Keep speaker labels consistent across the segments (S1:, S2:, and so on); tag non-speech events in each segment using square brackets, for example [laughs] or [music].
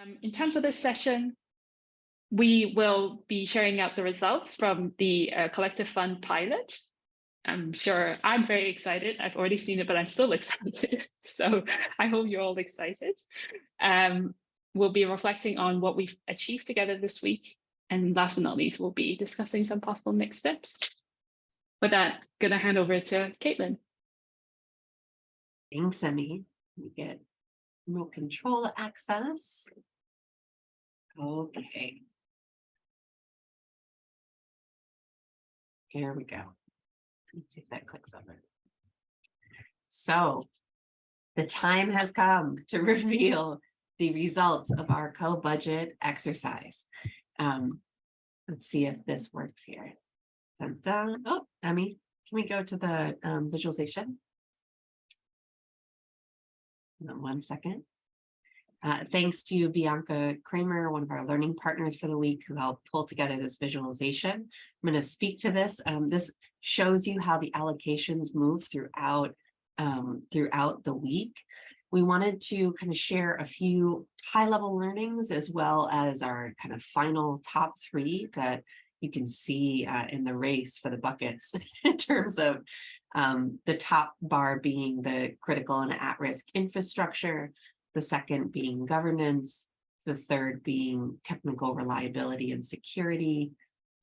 S1: Um, in terms of this session, we will be sharing out the results from the uh, collective fund pilot. I'm sure I'm very excited. I've already seen it, but I'm still [laughs] excited. so I hope you're all excited. Um, we'll be reflecting on what we've achieved together this week. And last but not least, we'll be discussing some possible next steps. With that, gonna hand over to Caitlin.
S2: Thanks, Emmy. We get remote control access. Okay. Here we go. Let's see if that clicks over. So the time has come to [laughs] reveal the results of our co-budget exercise. Um, let's see if this works here. Dun, dun. Oh, Emmy, can we go to the um, visualization? One second. Uh, thanks to Bianca Kramer, one of our learning partners for the week, who helped pull together this visualization. I'm going to speak to this. Um, this shows you how the allocations move throughout um, throughout the week. We wanted to kind of share a few high-level learnings as well as our kind of final top three that you can see uh, in the race for the buckets [laughs] in terms of um, the top bar being the critical and at-risk infrastructure, the second being governance, the third being technical reliability and security,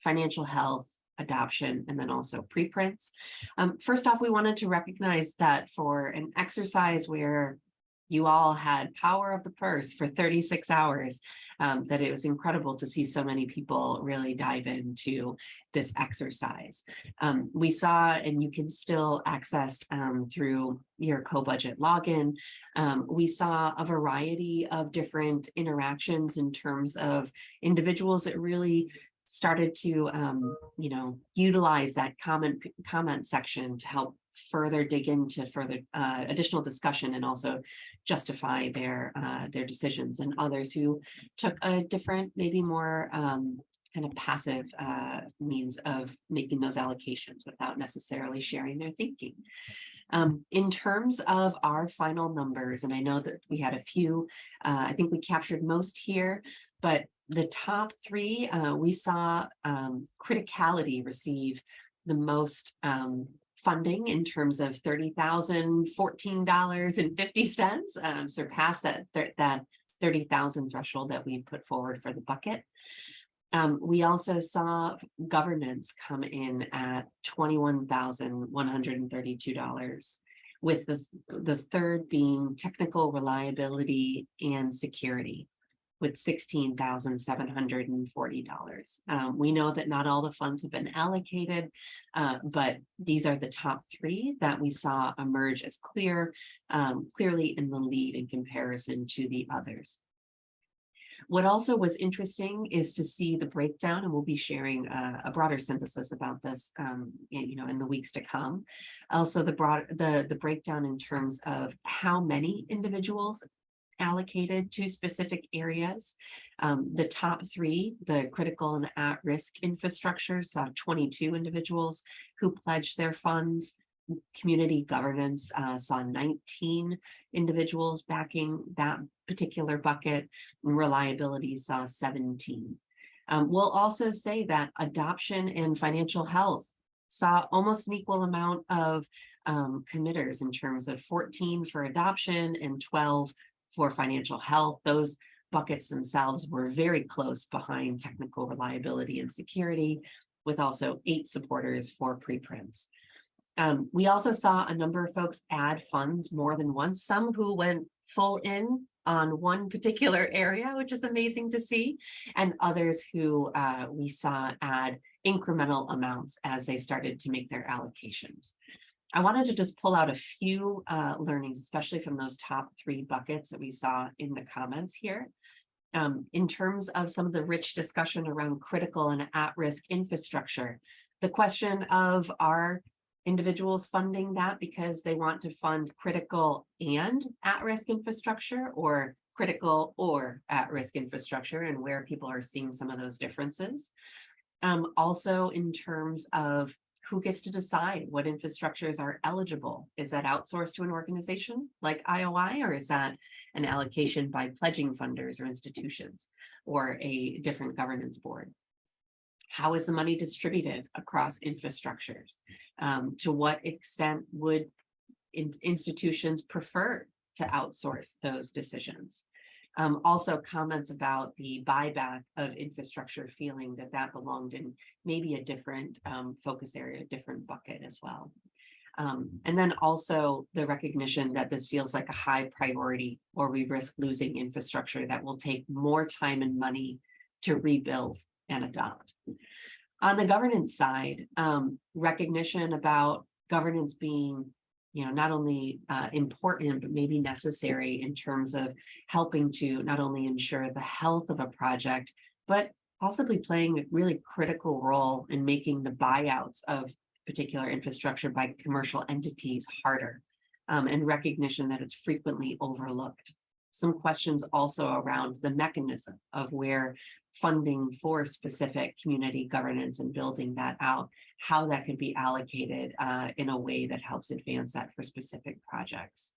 S2: financial health, adoption, and then also preprints. Um, first off, we wanted to recognize that for an exercise where you all had power of the purse for 36 hours, um, that it was incredible to see so many people really dive into this exercise. Um, we saw, and you can still access um, through your co-budget login, um, we saw a variety of different interactions in terms of individuals that really started to, um, you know, utilize that comment comment section to help further dig into further uh, additional discussion and also justify their uh, their decisions and others who took a different, maybe more um, kind of passive uh, means of making those allocations without necessarily sharing their thinking. Um, in terms of our final numbers, and I know that we had a few, uh, I think we captured most here, but the top three, uh, we saw um, criticality receive the most um, funding in terms of $30,014.50, um, surpass that, that 30,000 threshold that we put forward for the bucket. Um, we also saw governance come in at $21,132 with the, the third being technical reliability and security with $16,740. Um, we know that not all the funds have been allocated, uh, but these are the top three that we saw emerge as clear, um, clearly in the lead in comparison to the others. What also was interesting is to see the breakdown, and we'll be sharing a, a broader synthesis about this, um, in, you know, in the weeks to come. Also, the broad the the breakdown in terms of how many individuals allocated to specific areas. Um, the top three, the critical and at-risk infrastructure, saw 22 individuals who pledged their funds. Community governance uh, saw 19 individuals backing that particular bucket. Reliability saw 17. Um, we'll also say that adoption and financial health saw almost an equal amount of um, committers in terms of 14 for adoption and 12 for financial health. Those buckets themselves were very close behind technical reliability and security, with also eight supporters for preprints. Um, we also saw a number of folks add funds more than once, some who went full in on one particular [laughs] area, which is amazing to see, and others who uh, we saw add incremental amounts as they started to make their allocations. I wanted to just pull out a few uh, learnings, especially from those top three buckets that we saw in the comments here. Um, in terms of some of the rich discussion around critical and at-risk infrastructure, the question of are individuals funding that because they want to fund critical and at-risk infrastructure or critical or at-risk infrastructure and where people are seeing some of those differences. Um, also in terms of who gets to decide what infrastructures are eligible? Is that outsourced to an organization like IOI, or is that an allocation by pledging funders or institutions or a different governance board? How is the money distributed across infrastructures? Um, to what extent would in- institutions prefer to outsource those decisions? Um, also comments about the buyback of infrastructure, feeling that that belonged in maybe a different um, focus area, a different bucket as well. Um, and then also the recognition that this feels like a high priority or we risk losing infrastructure that will take more time and money to rebuild and adopt. On the governance side, um, recognition about governance being you know, not only uh, important, but maybe necessary in terms of helping to not only ensure the health of a project, but possibly playing a really critical role in making the buyouts of particular infrastructure by commercial entities harder um, and recognition that it's frequently overlooked. Some questions also around the mechanism of where funding for specific community governance and building that out, how that could be allocated uh, in a way that helps advance that for specific projects.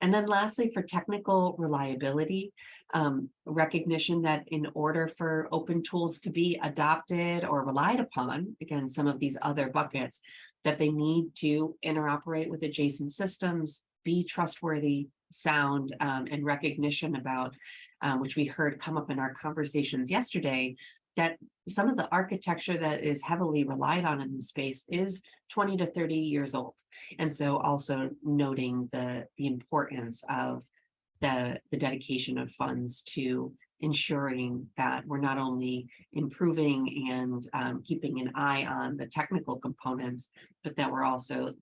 S2: And then lastly, for technical reliability, um, recognition that in order for open tools to be adopted or relied upon, again, some of these other buckets, that they need to interoperate with adjacent systems, be trustworthy, sound, um, and recognition about, um, which we heard come up in our conversations yesterday, that some of the architecture that is heavily relied on in the space is 20 to 30 years old. And so also noting the, the importance of the, the dedication of funds to ensuring that we're not only improving and um, keeping an eye on the technical components, but that we're also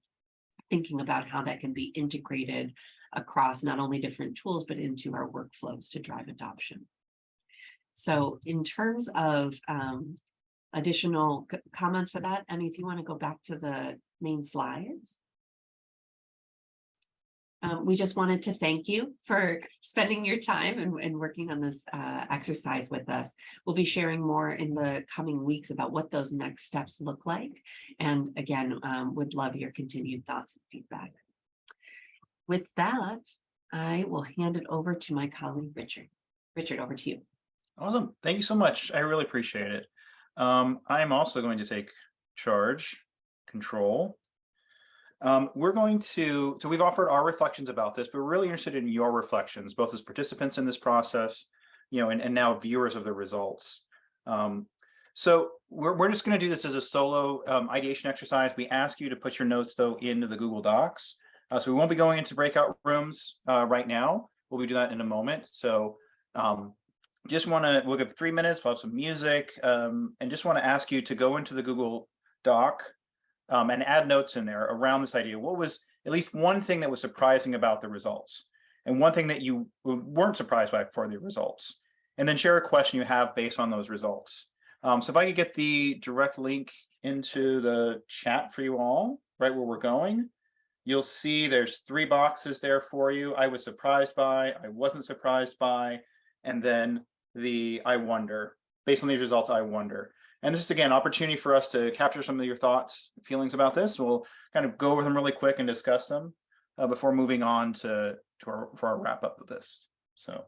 S2: thinking about how that can be integrated across not only different tools, but into our workflows to drive adoption. So in terms of um, additional comments for that, Emmy, if you want to go back to the main slides. Um, we just wanted to thank you for spending your time and, and working on this uh, exercise with us. We'll be sharing more in the coming weeks about what those next steps look like. And again, um, would love your continued thoughts and feedback. With that, I will hand it over to my colleague, Richard. Richard, over to you.
S3: Awesome. Thank you so much. I really appreciate it. Um, I'm also going to take charge, control. Um, we're going to, so we've offered our reflections about this, but we're really interested in your reflections, both as participants in this process, you know, and, and now viewers of the results. Um, so we're, we're just going to do this as a solo um, ideation exercise. We ask you to put your notes though into the Google Docs. Uh, so we won't be going into breakout rooms uh, right now. We'll be doing that in a moment. So um, just want to, we'll give three minutes, we'll have some music, um, and just want to ask you to go into the Google Doc um, and add notes in there around this idea. What was at least one thing that was surprising about the results? And one thing that you weren't surprised by for the results? And then share a question you have based on those results. Um, so if I could get the direct link into the chat for you all, right where we're going, you'll see there's three boxes there for you. I was surprised by, I wasn't surprised by, and then the I wonder. Based on these results, I wonder. And this is again, opportunity for us to capture some of your thoughts, feelings about this. We'll kind of go over them really quick and discuss them uh, before moving on to, to our, for our wrap up of this. So.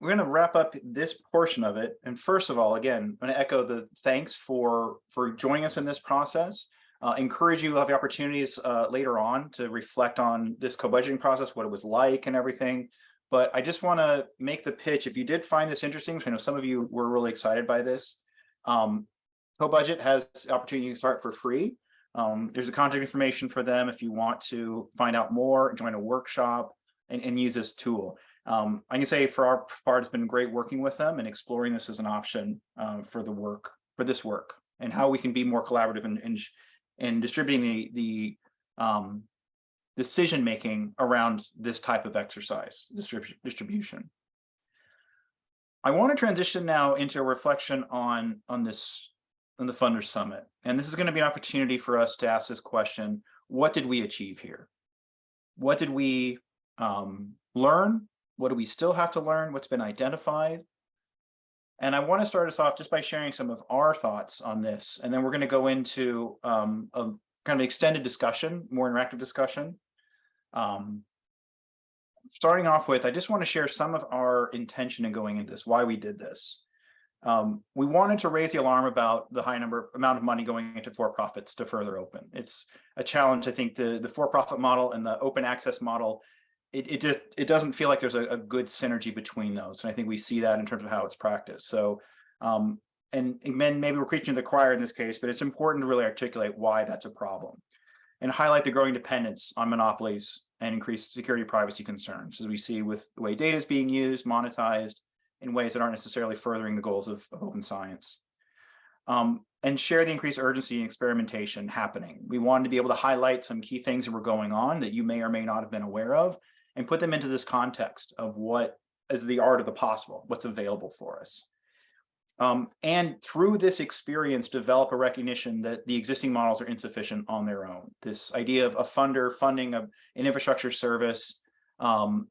S3: We're going to wrap up this portion of it. And first of all, again, I'm going to echo the thanks for, for joining us in this process. Uh, encourage you to have the opportunities uh, later on to reflect on this co-budgeting process, what it was like and everything. But I just want to make the pitch. If you did find this interesting, I know some of you were really excited by this. Um, co-budget has the opportunity to start for free. Um, there's a contact information for them if you want to find out more, join a workshop, and, and use this tool. Um, I can say for our part, it's been great working with them and exploring this as an option uh, for the work, for this work, and how we can be more collaborative and, and, and distributing the, the um, decision making around this type of exercise distrib distribution. I want to transition now into a reflection on on this on the Funders Summit, and this is going to be an opportunity for us to ask this question: What did we achieve here? What did we um, learn? What do we still have to learn? What's been identified? And I want to start us off just by sharing some of our thoughts on this, and then we're going to go into um, a kind of extended discussion, more interactive discussion. Um, starting off with, I just want to share some of our intention in going into this, why we did this. Um, we wanted to raise the alarm about the high number amount of money going into for-profits to further open. It's a challenge. I think the the for-profit model and the open access model, it, it just it doesn't feel like there's a, a, good synergy between those. And I think we see that in terms of how it's practiced. So um, and, and maybe we're preaching to the choir in this case, but it's important to really articulate why that's a problem and highlight the growing dependence on monopolies and increased security privacy concerns as we see with the way data is being used, monetized, in ways that aren't necessarily furthering the goals of, of open science. Um, and share the increased urgency and experimentation happening. We wanted to be able to highlight some key things that were going on that you may or may not have been aware of and put them into this context of what is the art of the possible, what's available for us. Um, and through this experience, develop a recognition that the existing models are insufficient on their own. This idea of a funder funding a, an infrastructure service um,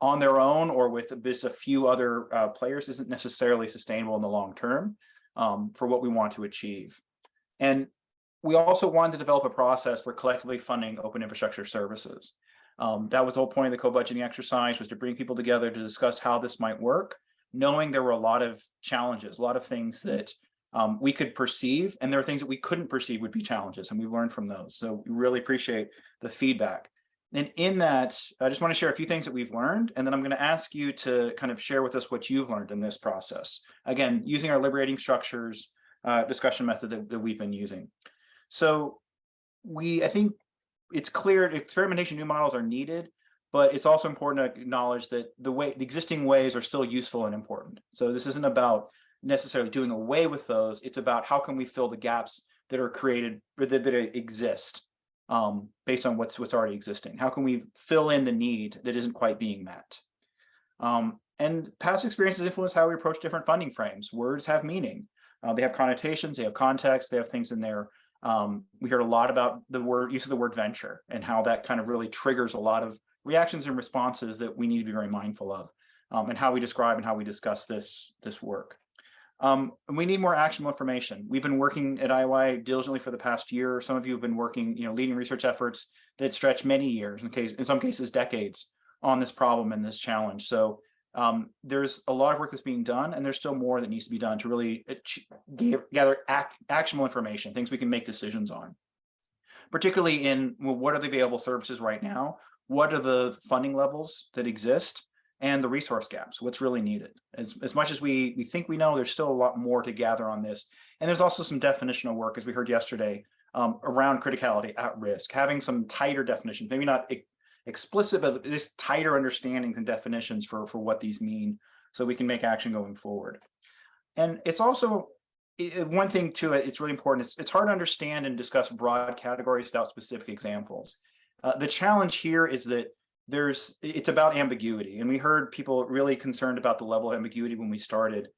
S3: on their own or with just a few other uh, players isn't necessarily sustainable in the long term um, for what we want to achieve. And we also wanted to develop a process for collectively funding open infrastructure services. Um, that was the whole point of the co-budgeting exercise was to bring people together to discuss how this might work, knowing there were a lot of challenges, a lot of things that um, we could perceive, and there are things that we couldn't perceive would be challenges, and we learned from those. So we really appreciate the feedback. And in that, I just want to share a few things that we've learned, and then I'm going to ask you to kind of share with us what you've learned in this process. Again, using our liberating structures uh, discussion method that, that we've been using. So we, I think it's clear experimentation new models are needed, but it's also important to acknowledge that the way the existing ways are still useful and important. So this isn't about necessarily doing away with those. It's about how can we fill the gaps that are created or that, that exist um, based on what's what's already existing? How can we fill in the need that isn't quite being met? Um, and past experiences influence how we approach different funding frames. Words have meaning. Uh, they have connotations, they have context, they have things in there. Um, we heard a lot about the word use of the word venture and how that kind of really triggers a lot of reactions and responses that we need to be very mindful of um, and how we describe and how we discuss this, this work. Um, we need more actionable information. We've been working at IOI diligently for the past year. Some of you have been working, you know, leading research efforts that stretch many years, in case, in some cases, decades on this problem and this challenge. So um, there's a lot of work that's being done, and there's still more that needs to be done to really gather ac actionable information, things we can make decisions on. Particularly in well, what are the available services right now? What are the funding levels that exist? and the resource gaps, what's really needed. As, as much as we, we think we know, there's still a lot more to gather on this. And there's also some definitional work, as we heard yesterday, um, around criticality at risk, having some tighter definitions, maybe not explicit, but just tighter understandings and definitions for, for what these mean so we can make action going forward. And it's also it, one thing too, it's really important. It's, it's hard to understand and discuss broad categories without specific examples. Uh, the challenge here is that there's it's about ambiguity and we heard people really concerned about the level of ambiguity when we started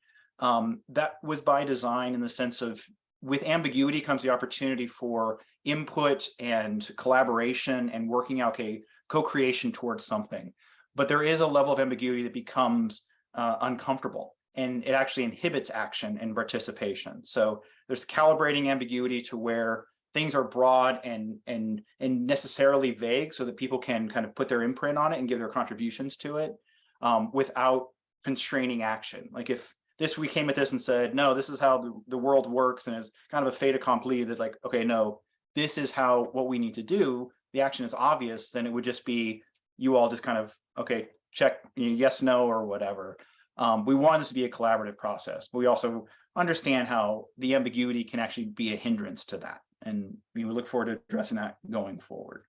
S3: um, that was by design in the sense of with ambiguity comes the opportunity for input and collaboration and working out a co-creation towards something but there is a level of ambiguity that becomes uh, uncomfortable and it actually inhibits action and participation so there's calibrating ambiguity to where things are broad and and and necessarily vague so that people can kind of put their imprint on it and give their contributions to it um, without constraining action. Like if this we came at this and said, no, this is how the, the world works and it's kind of a fait accompli that's like, okay, no, this is how what we need to do. The action is obvious, then it would just be you all just kind of, okay, check yes, no, or whatever. Um, we want this to be a collaborative process, but we also understand how the ambiguity can actually be a hindrance to that and we look forward to addressing that going forward.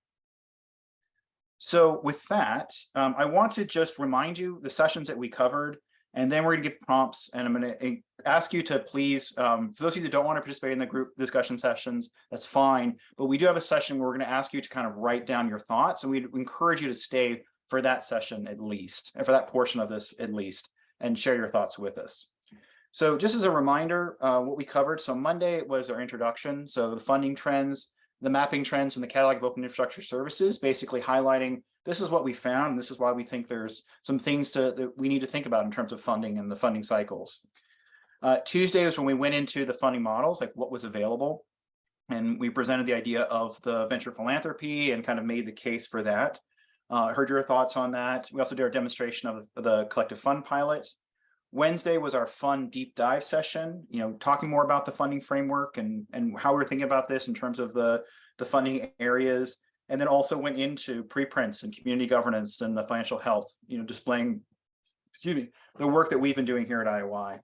S3: So with that, um, I want to just remind you the sessions that we covered, and then we're going to give prompts, and I'm going to eh, ask you to please, um, for those of you that don't want to participate in the group discussion sessions, that's fine, but we do have a session where we're going to ask you to kind of write down your thoughts, and we encourage you to stay for that session at least, and for that portion of this at least, and share your thoughts with us. So just as a reminder, uh, what we covered, so Monday was our introduction. So the funding trends, the mapping trends and the catalog of open infrastructure services, basically highlighting this is what we found. And this is why we think there's some things to, that we need to think about in terms of funding and the funding cycles. Uh, Tuesday was when we went into the funding models, like what was available. And we presented the idea of the venture philanthropy and kind of made the case for that. Uh, heard your thoughts on that. We also did our demonstration of the collective fund pilot. Wednesday was our fun deep dive session, you know, talking more about the funding framework and, and how we're thinking about this in terms of the, the funding areas. And then also went into preprints and community governance and the financial health, you know, displaying, excuse me, the work that we've been doing here at IOI.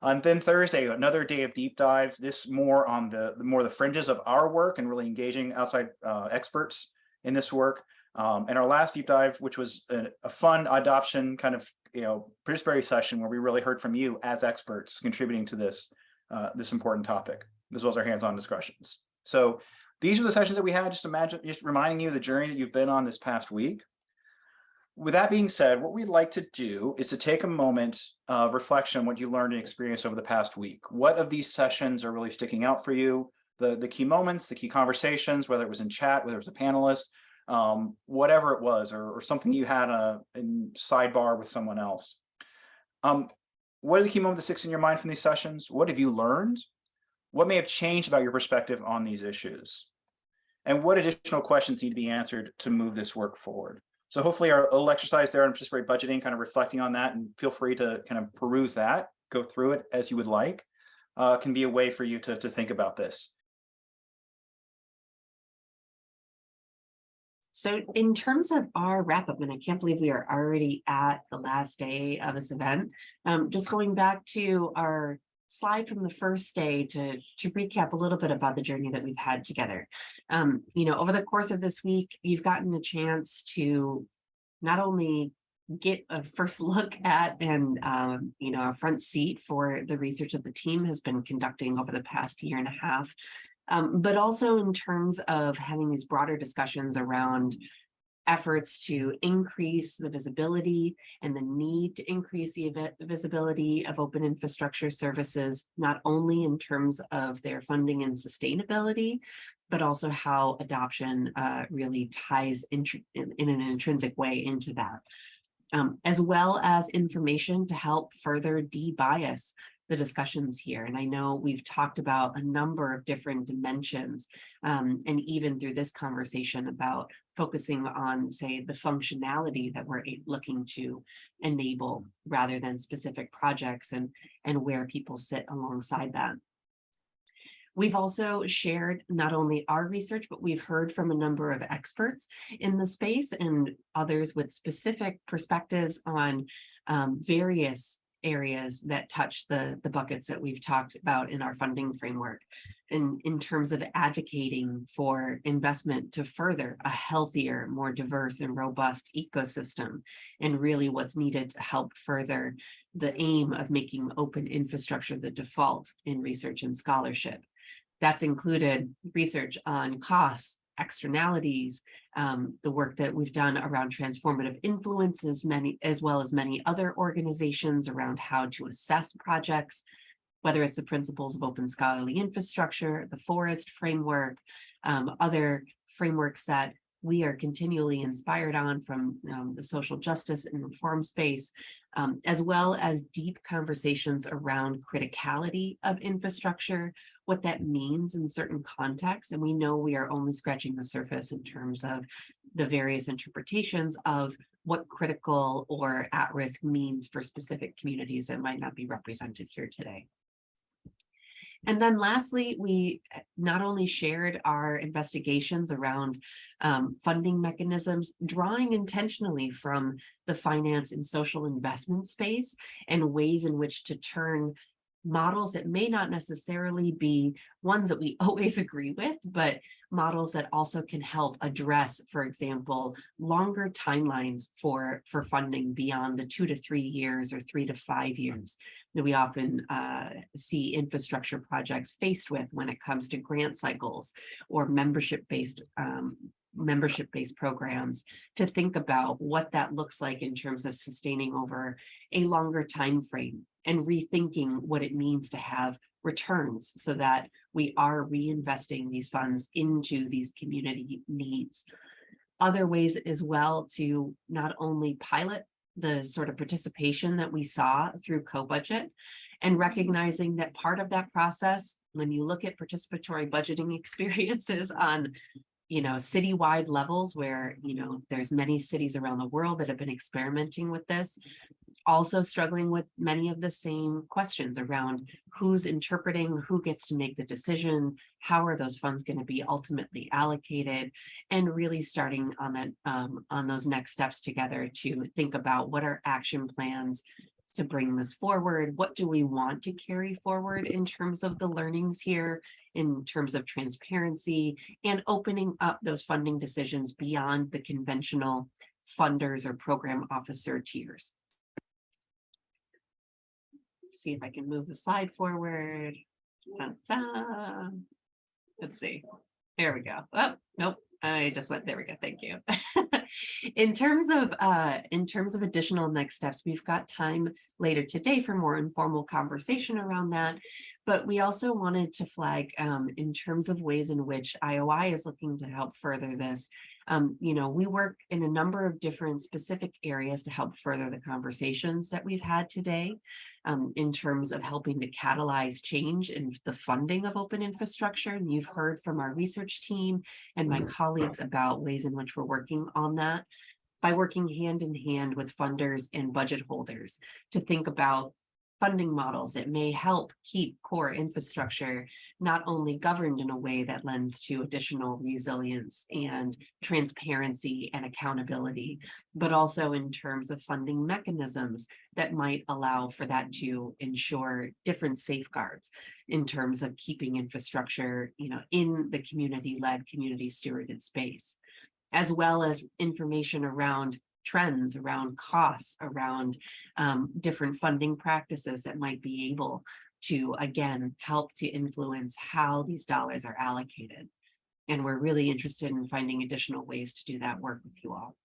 S3: And then Thursday, another day of deep dives, this more on the, the more the fringes of our work and really engaging outside uh, experts in this work. Um, and our last deep dive, which was a, a fun adoption kind of, you know, participatory session where we really heard from you as experts contributing to this, uh, this important topic, as well as our hands-on discussions. So these are the sessions that we had, just imagine, just reminding you of the journey that you've been on this past week. With that being said, what we'd like to do is to take a moment of reflection on what you learned and experienced over the past week. What of these sessions are really sticking out for you? The, the key moments, the key conversations, whether it was in chat, whether it was a panelist, um, whatever it was, or, or something you had a in sidebar with someone else. Um, what are the key moments that sticks in your mind from these sessions? What have you learned? What may have changed about your perspective on these issues? And what additional questions need to be answered to move this work forward? So hopefully our little exercise there on participatory budgeting, kind of reflecting on that and feel free to kind of peruse that, go through it as you would like, uh, can be a way for you to, to think about this.
S2: So in terms of our wrap up, and I can't believe we are already at the last day of this event, um, just going back to our slide from the first day to, to recap a little bit about the journey that we've had together. Um, you know, over the course of this week, you've gotten a chance to not only get a first [laughs] look at and, um, you know, a front seat for the research that the team has been conducting over the past year and a half, um, but also in terms of having these broader discussions around efforts to increase the visibility and the need to increase the visibility of open infrastructure services, not only in terms of their funding and sustainability, but also how adoption uh, really ties in, in, an intrinsic way into that. Um, as well as information to help further de-bias the discussions here. And I know we've talked about a number of different dimensions, um, and even through this conversation about focusing on, say, the functionality that we're looking to enable rather than specific projects and, and where people sit alongside that. We've also shared not only our research, but we've heard from a number of experts in the space and others with specific perspectives on um, various areas that touch the, the buckets that we've talked about in our funding framework. And in terms of advocating for investment to further a healthier, more diverse and robust ecosystem, and really what's needed to help further the aim of making open infrastructure the default in research and scholarship. That's included research on costs, externalities, um, the work that we've done around transformative influences, many as well as many other organizations around how to assess projects, whether it's the principles of open scholarly infrastructure, the forest framework, um, other frameworks that we are continually inspired on from um, the social justice and reform space, um, as well as deep conversations around criticality of infrastructure, what that means in certain contexts. And we know we are only scratching the surface in terms of the various interpretations of what critical or at risk means for specific communities that might not be represented here today. And then lastly, we eh, not only shared our investigations around um, funding mechanisms, drawing intentionally from the finance and social investment space and ways in which to turn models that may not necessarily be ones that we [laughs] always agree with, but models that also can help address, for example, longer timelines for, for funding beyond the two to three years or three to five years that we often uh, see infrastructure projects faced with when it comes to grant cycles or membership-based um, membership-based programs to think about what that looks like in terms of sustaining over a longer time frame and rethinking what it means to have returns so that we are reinvesting these funds into these community needs. Other ways as well to not only pilot the sort of participation that we saw through co-budget and recognizing that part of that process, when you look at participatory budgeting [laughs] experiences on you know, citywide levels where, you know, there's many cities around the world that have been experimenting with this. Also struggling with many of the same questions around who's interpreting, who gets to make the decision, how are those funds going to be ultimately allocated, and really starting on that um, on those next steps together to think about what are action plans to bring this forward? What do we want to carry forward in terms of the learnings here, in terms of transparency and opening up those funding decisions beyond the conventional funders or program officer tiers? See if I can move the slide forward. Let's see. There we go. Oh, nope. I just went, there we go, thank you. [laughs] In terms of, uh, in terms of additional next steps, we've got time later today for more informal conversation around that. But we also wanted to flag, um, in terms of ways in which IOI is looking to help further this. Um, you know, we work in a number of different specific areas to help further the conversations that we've had today. Um, in terms of helping to catalyze change in the funding of open infrastructure. And you've heard from our research team and my colleagues about ways in which we're working on that by working hand in hand with funders and budget holders to think about funding models that may help keep core infrastructure not only governed in a way that lends to additional resilience and transparency and accountability, but also in terms of funding mechanisms that might allow for that to ensure different safeguards in terms of keeping infrastructure, you know, in the community-led, community stewarded space, as well as information around trends around costs, around um, different funding practices that might be able to, again, help to influence how these dollars are allocated. And we're really interested in finding additional ways to do that work with you all.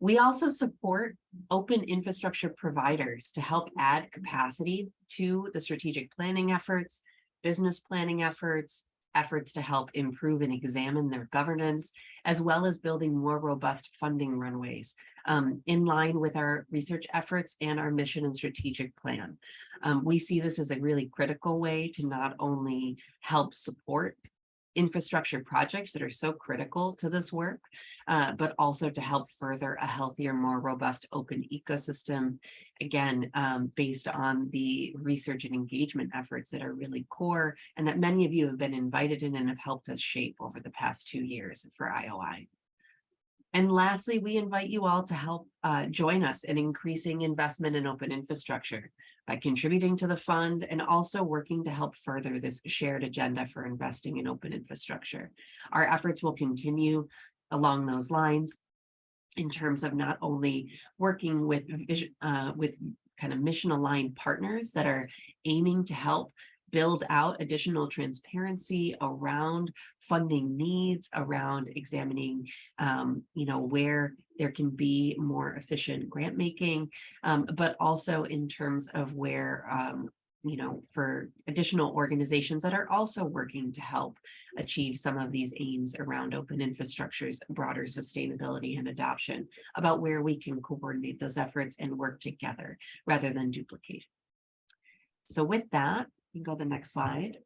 S2: We also support open infrastructure providers to help add capacity to the strategic planning efforts, business planning efforts, efforts to help improve and examine their governance, as well as building more robust funding runways um, in line with our research efforts and our mission and strategic plan. Um, we see this as a really critical way to not only help support infrastructure projects that are so critical to this work, uh, but also to help further a healthier, more robust open ecosystem, again, um, based on the research and engagement efforts that are really core and that many of you have been invited in and have helped us shape over the past two years for IOI. And lastly, we invite you all to help uh, join us in increasing investment in open infrastructure by contributing to the fund and also working to help further this shared agenda for investing in open infrastructure. Our efforts will continue along those lines in terms of not only working with, uh, with kind of mission aligned partners that are aiming to help build out additional transparency around funding needs, around examining, um, you know, where there can be more efficient grant making, um, but also in terms of where, um, you know, for additional organizations that are also working to help achieve some of these aims around open infrastructures, broader sustainability and adoption, about where we can coordinate those efforts and work together rather than duplicate. So with that, can go to the next slide.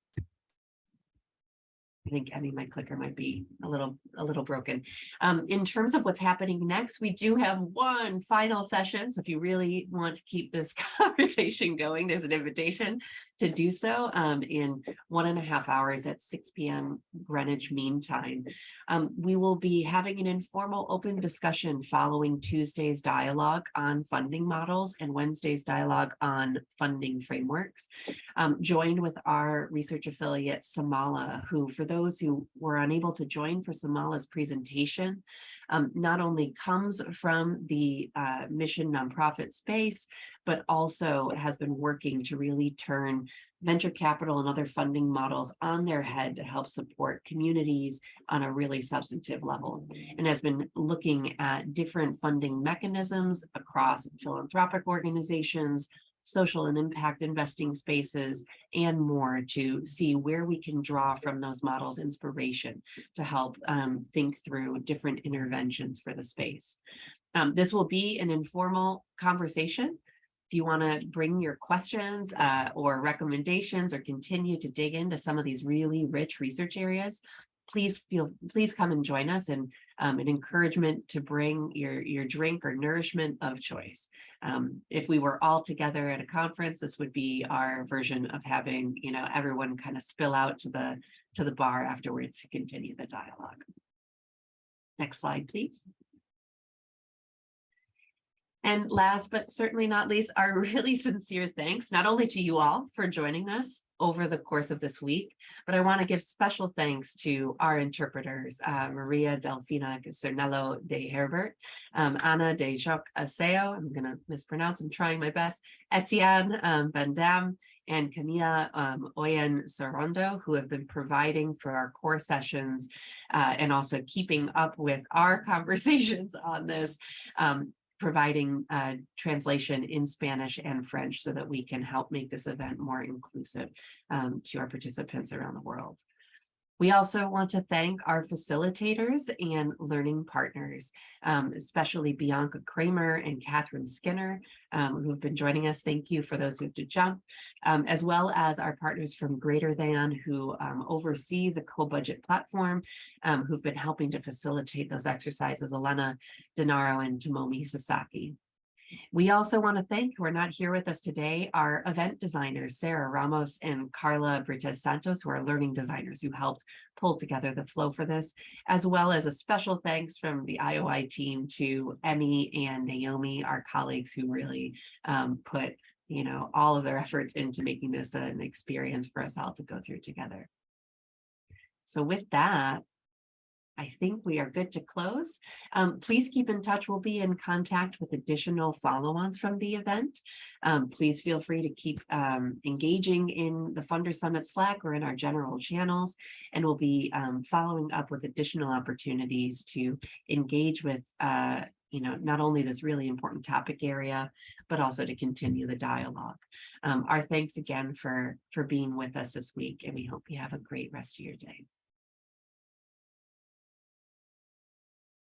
S2: I think, I mean, my clicker might be a little, a little broken. Um, in terms of what's happening next, we do have one final session. So if you really want to keep this [laughs] conversation going, there's an invitation to do so um, in one and a half hours at 6 p.m. Greenwich Mean Time. Um, we will be having an informal open discussion following Tuesday's dialogue on funding models and Wednesday's dialogue on funding frameworks, um, joined with our research affiliate Samala, who for those who were unable to join for Samala's presentation, um, not only comes from the uh, mission nonprofit space, but also has been working to really turn venture capital and other funding models on their head to help support communities on a really substantive level and has been looking at different funding mechanisms across philanthropic organizations, social and impact investing spaces, and more to see where we can draw from those models inspiration to help um, think through different interventions for the space. Um, this will be an informal conversation. If you want to bring your questions uh, or recommendations or continue to dig into some of these really rich research areas, please feel, please come and join us and um, an encouragement to bring your, your drink or nourishment of choice. Um, if we were all together at a conference, this would be our version of having, you know, everyone kind of spill out to the, to the bar afterwards to continue the dialogue. Next slide, please. And last but certainly not least, our [laughs] really sincere thanks, not only to you all for joining us over the course of this week, but I want to give special thanks to our interpreters, uh, Maria Delfina Cernello de Herbert, um, Ana de Jacques Aseo, I'm going to mispronounce, I'm trying my best, Etienne um, Van Dam, and Camilla um, Oyen Sorondo, who have been providing for our core sessions uh, and also keeping up with our [laughs] conversations on this. Um, providing uh, translation in Spanish and French so that we can help make this event more inclusive um, to our participants around the world. We also want to thank our facilitators and learning partners, um, especially Bianca Kramer and Katherine Skinner, um, who have been joining us. Thank you for those who did jump, um, as well as our partners from Greater Than who um, oversee the co-budget platform, um, who've been helping to facilitate those exercises, Elena Denaro and Tomomi Sasaki. We also want to thank, who are not here with us today, our event designers, Sarah Ramos and Carla Brites Santos, who are learning designers who helped pull together the flow for this, as well as a special thanks from the IOI team to Emmy and Naomi, our colleagues who really um, put you know, all of their efforts into making this an experience for us all to go through together. So with that, I think we are good to close. Um, please keep in touch. We'll be in contact with additional follow-ons from the event. Um, please feel free to keep um, engaging in the Funder Summit Slack or in our general channels, and we'll be um, following up with additional opportunities to engage with uh, you know, not only this really important topic area, but also to continue the dialogue. Um, our thanks again for, for being with us this week, and we hope you have a great rest of your day.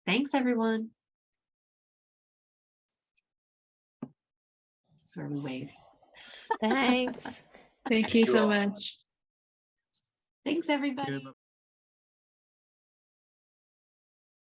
S2: Thanks, everyone. Sort of wave.
S4: Thanks.
S1: Thank you
S3: you
S1: so much.
S2: Thanks, everybody.